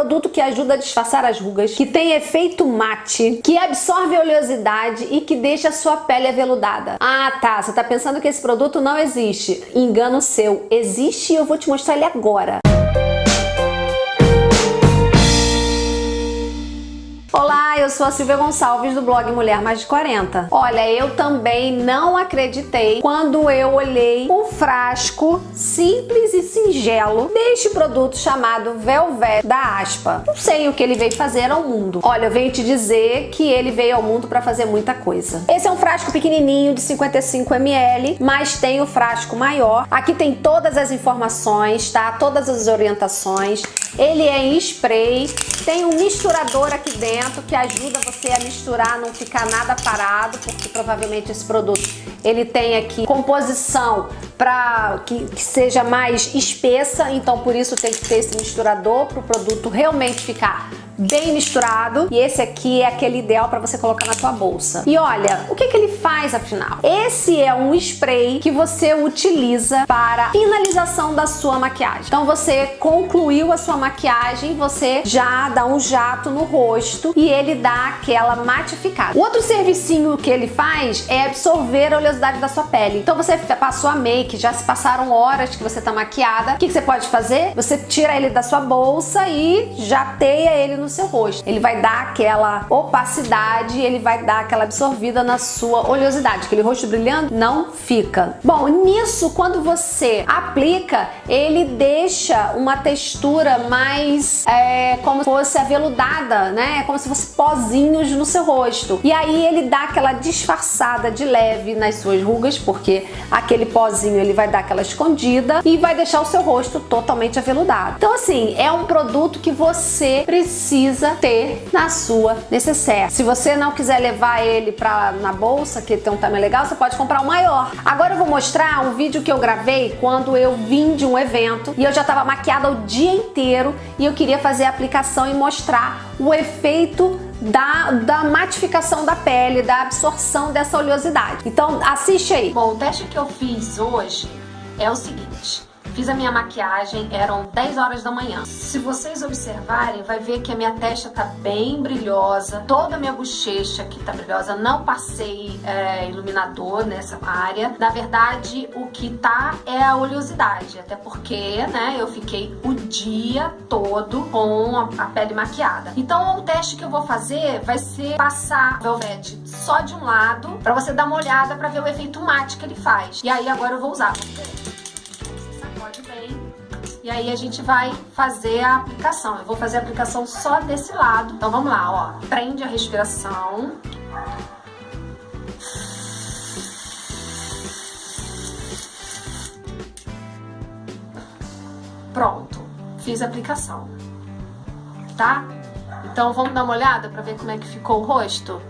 produto que ajuda a disfarçar as rugas, que tem efeito mate, que absorve oleosidade e que deixa a sua pele aveludada. Ah, tá, você tá pensando que esse produto não existe. Engano seu, existe e eu vou te mostrar ele agora. Eu sou a Silvia Gonçalves do blog Mulher Mais de 40. Olha, eu também não acreditei quando eu olhei o frasco simples e singelo deste produto chamado Velvet da Aspa. Não sei o que ele veio fazer ao mundo. Olha, eu venho te dizer que ele veio ao mundo para fazer muita coisa. Esse é um frasco pequenininho de 55 ml, mas tem o frasco maior. Aqui tem todas as informações, tá? Todas as orientações. Ele é em spray, tem um misturador aqui dentro que ajuda você a misturar, não ficar nada parado, porque provavelmente esse produto ele tem aqui composição para que, que, seja mais espessa, então por isso tem que ter esse misturador para o produto realmente ficar bem misturado e esse aqui é aquele ideal para você colocar na tua bolsa. E olha, o que, que ele faz afinal? Esse é um spray que você utiliza para finalização da sua maquiagem. Então você concluiu a sua maquiagem, você já dá um jato no rosto e ele dá aquela matificada. O outro servicinho que ele faz é absorver a oleosidade da sua pele. Então você passou a make, já se passaram horas que você tá maquiada, o que, que você pode fazer? Você tira ele da sua bolsa e jateia ele no seu rosto. Ele vai dar aquela opacidade, ele vai dar aquela absorvida na sua oleosidade. Aquele rosto brilhando não fica. Bom, nisso, quando você aplica, ele deixa uma textura mais é, como se fosse aveludada, né? Como se fosse pozinhos no seu rosto. E aí ele dá aquela disfarçada de leve nas suas rugas, porque aquele pozinho ele vai dar aquela escondida e vai deixar o seu rosto totalmente aveludado. Então assim, é um produto que você precisa precisa ter na sua necessaire. Se você não quiser levar ele pra, na bolsa, que tem um tamanho legal, você pode comprar o maior. Agora eu vou mostrar um vídeo que eu gravei quando eu vim de um evento e eu já estava maquiada o dia inteiro e eu queria fazer a aplicação e mostrar o efeito da, da matificação da pele, da absorção dessa oleosidade. Então assiste aí. Bom, o teste que eu fiz hoje é o seguinte. Fiz a minha maquiagem, eram 10 horas da manhã. Se vocês observarem, vai ver que a minha testa tá bem brilhosa, toda a minha bochecha aqui tá brilhosa, não passei é, iluminador nessa área. Na verdade, o que tá é a oleosidade, até porque, né, eu fiquei o dia todo com a, pele maquiada. Então, o teste que eu vou fazer vai ser passar Velvet só de um lado, pra você dar uma olhada pra ver o efeito mate que ele faz. E aí, agora eu vou usar, vamos ver. E aí a gente vai fazer a aplicação. Eu vou fazer a aplicação só desse lado. Então vamos lá, ó. Prende a respiração. Pronto, fiz a aplicação, tá? Então vamos dar uma olhada para ver como é que ficou o rosto,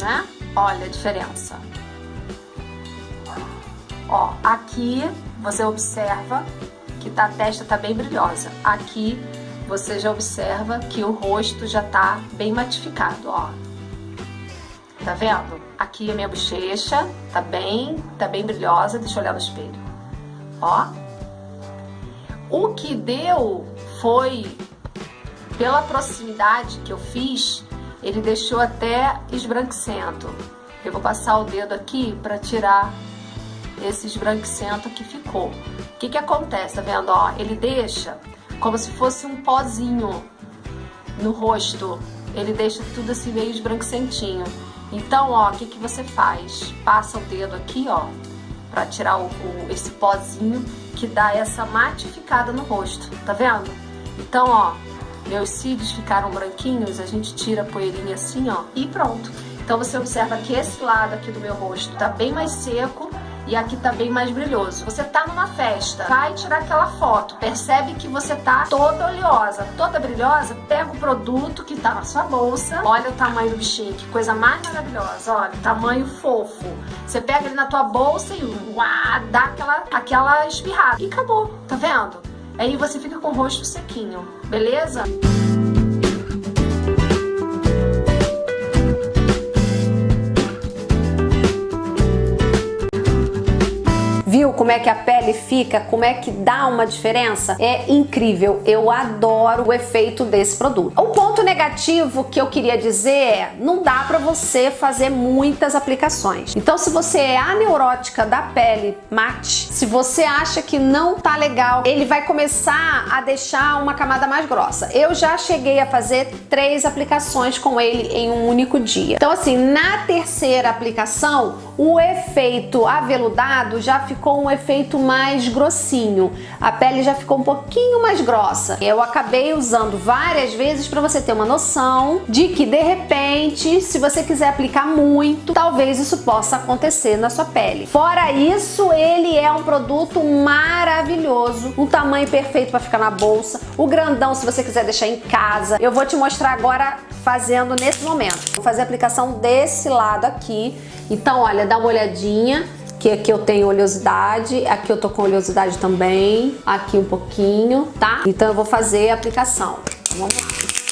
né? Olha a diferença. Ó, aqui você observa que tá, a testa tá bem brilhosa. Aqui você já observa que o rosto já tá bem matificado, ó. Tá vendo? Aqui a minha bochecha tá bem, tá bem brilhosa. Deixa eu olhar no espelho. Ó. O que deu foi, pela proximidade que eu fiz, ele deixou até esbranquecendo. Eu vou passar o dedo aqui para tirar esse esbranquecento que ficou. O que que acontece, tá vendo? Ó, ele deixa como se fosse um pozinho no rosto. Ele deixa tudo assim meio esbranquecentinho. Então, ó, o que que você faz? Passa o dedo aqui, ó, pra tirar o, o, esse pozinho que dá essa matificada no rosto, tá vendo? Então, ó, meus cílios ficaram branquinhos, a gente tira a poeirinha assim, ó, e pronto. Então você observa que esse lado aqui do meu rosto tá bem mais seco e aqui tá bem mais brilhoso. Você tá numa festa, vai tirar aquela foto, percebe que você tá toda oleosa, toda brilhosa, pega o produto que tá na sua bolsa, olha o tamanho do bichinho, que coisa mais maravilhosa, olha, tamanho fofo. Você pega ele na tua bolsa e uá, dá aquela, aquela espirrada e acabou, tá vendo? Aí você fica com o rosto sequinho, beleza? Como é que a pele fica, como é que dá uma diferença, é incrível. Eu adoro o efeito desse produto. O ponto negativo que eu queria dizer é, não dá para você fazer muitas aplicações. Então, se você é aneurótica da pele mate, se você acha que não tá legal, ele vai começar a deixar uma camada mais grossa. Eu já cheguei a fazer três aplicações com ele em um único dia. Então, assim, na terceira aplicação, o efeito aveludado já ficou um efeito mais grossinho. A pele já ficou um pouquinho mais grossa. Eu acabei usando várias vezes para você ter uma noção de que, de repente, se você quiser aplicar muito, talvez isso possa acontecer na sua pele. Fora isso, ele é um produto maravilhoso, um tamanho perfeito para ficar na bolsa, o grandão se você quiser deixar em casa. Eu vou te mostrar agora fazendo nesse momento. Vou fazer a aplicação desse lado aqui. Então, olha, dá uma olhadinha que aqui eu tenho oleosidade, aqui eu tô com oleosidade também, aqui um pouquinho, tá? Então eu vou fazer a aplicação. Vamos lá.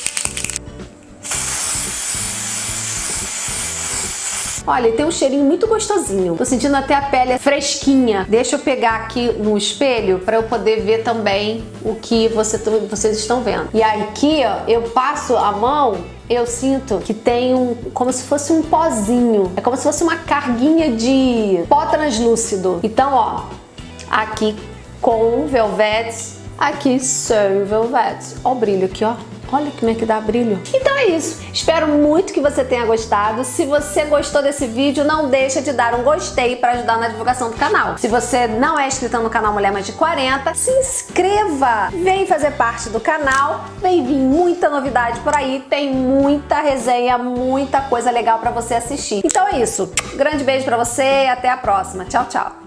Olha, tem um cheirinho muito gostosinho. Tô sentindo até a pele fresquinha. Deixa eu pegar aqui no espelho para eu poder ver também o que você, vocês estão vendo. E aqui, ó, eu passo a mão eu sinto que tem um, como se fosse um pozinho. É como se fosse uma carguinha de pó translúcido. Então, ó, aqui com velvetes, aqui sem velvetes. Ó o brilho aqui, ó. Olha como é que dá brilho. Então é isso. Espero muito que você tenha gostado. Se você gostou desse vídeo, não deixa de dar um gostei para ajudar na divulgação do canal. Se você não é inscrito no canal Mulher Mais de 40, se inscreva! Vem fazer parte do canal, vem vir muita novidade por aí, tem muita resenha, muita coisa legal para você assistir. Então é isso. Grande beijo para você e até a próxima. Tchau, tchau!